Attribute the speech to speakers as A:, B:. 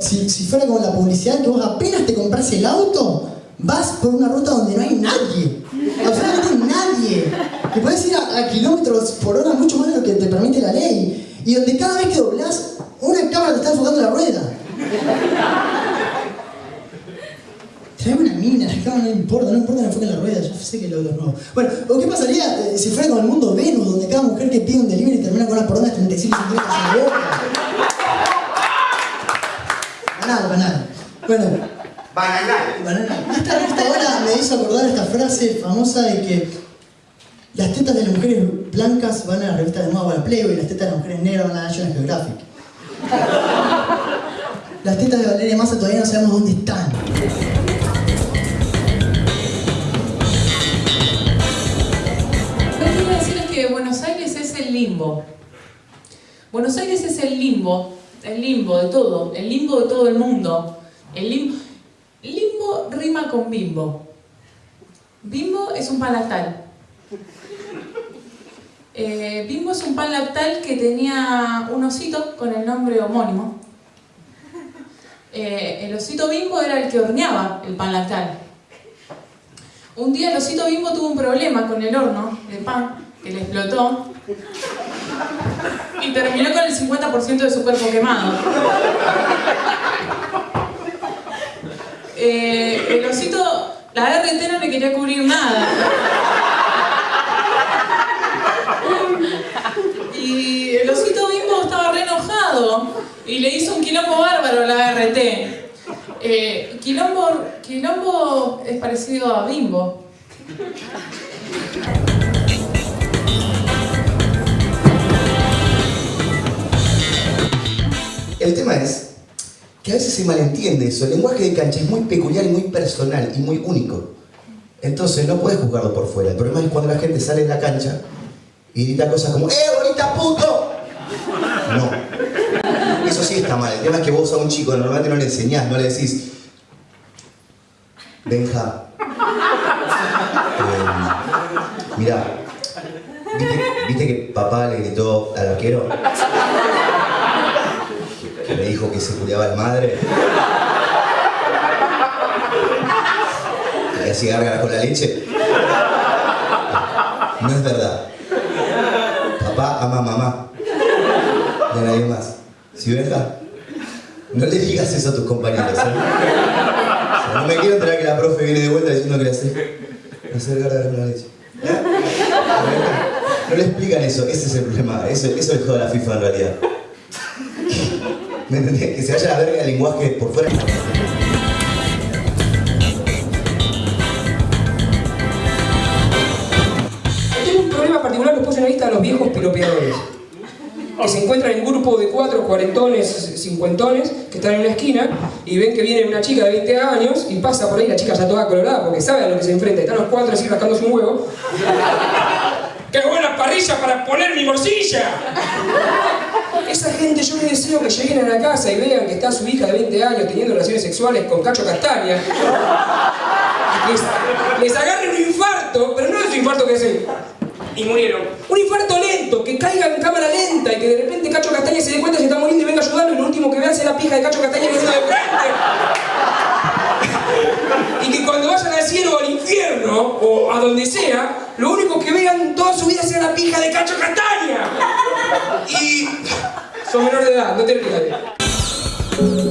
A: si, si fuera como la publicidad que vos apenas te compras el auto, vas por una ruta donde no hay nadie. Absolutamente nadie. Que puedes ir a, kilómetros por hora mucho más de lo que te permite la ley. Y donde cada vez que doblás, una cámara te está enfocando la rueda. Trae una mina, la cámara no importa, no importa que enfoque en la rueda, yo sé que lo los nuevos. Bueno, ¿o qué pasaría eh, si fuera como el mundo Venus, donde cada mujer que pide un delivery termina con una poronga de 35 centímetros en la boca? Bueno,
B: Bananal.
A: banana. Esta revista ahora me hizo acordar esta frase famosa de que las tetas de las mujeres blancas van a la revista de moda, a la Playboy, y las tetas de las mujeres negras van a National Geographic. Las tetas de Valeria Massa todavía no sabemos dónde están.
C: Lo que quiero decir es que Buenos Aires es el limbo. Buenos Aires es el limbo, el limbo de todo, el limbo de todo el mundo. El limbo, limbo rima con bimbo. Bimbo es un pan lactal. Eh, bimbo es un pan lactal que tenía un osito con el nombre homónimo. Eh, el osito bimbo era el que horneaba el pan lactal. Un día el osito bimbo tuvo un problema con el horno de pan que le explotó y terminó con el 50% de su cuerpo quemado. Eh, el osito, la RT no le quería cubrir nada. Y el osito bimbo estaba re enojado y le hizo un quilombo bárbaro a la RT. Eh, quilombo, quilombo es parecido a bimbo.
B: El tema es que a veces se malentiende eso. El lenguaje de cancha es muy peculiar y muy personal y muy único. Entonces no puedes juzgarlo por fuera. El problema es cuando la gente sale de la cancha y grita cosas como ¡Eh, bonita puto! No. Eso sí está mal. El tema es que vos a un chico normalmente no le enseñás, no le decís Benja. Eh, mira, ¿viste, ¿viste que papá le gritó al arquero? Me dijo que se culiaba la madre. Hacía con la leche. No es verdad. Papá ama a mamá. A nadie más. ¿Sí venga? No le digas eso a tus compañeros, ¿eh? No me quiero enterar que la profe viene de vuelta diciendo que le hace hacer con la leche. No le explican eso, ese es el problema. Eso, eso es de la FIFA en realidad. ¿Me entendés? Que se vaya a la verga el lenguaje por fuera.
D: Tengo un problema particular que puse en la lista de los viejos piropeadores. Que se encuentran en un grupo de cuatro cuarentones, cincuentones, que están en una esquina y ven que viene una chica de 20 años y pasa por ahí la chica ya toda colorada porque sabe a lo que se enfrenta. Están los cuatro así rascándose un huevo. ¡Qué buena parrilla para poner mi morcilla! Esa gente yo les deseo que lleguen a la casa y vean que está su hija de 20 años teniendo relaciones sexuales con Cacho Castaña. Les, les agarre un infarto, pero no es un infarto que se... Y murieron. Un infarto lento, que caiga en cámara lenta y que de repente Cacho Castaña se dé cuenta que está muriendo y venga a ayudarlo y lo último que vea sea la pija de Cacho Castaña viniendo de frente. Y que cuando vayan al cielo o al infierno, o a donde sea, lo único que vean toda su vida sea la pija de Cacho Castaña. Y... Son menor de edad, no te rías.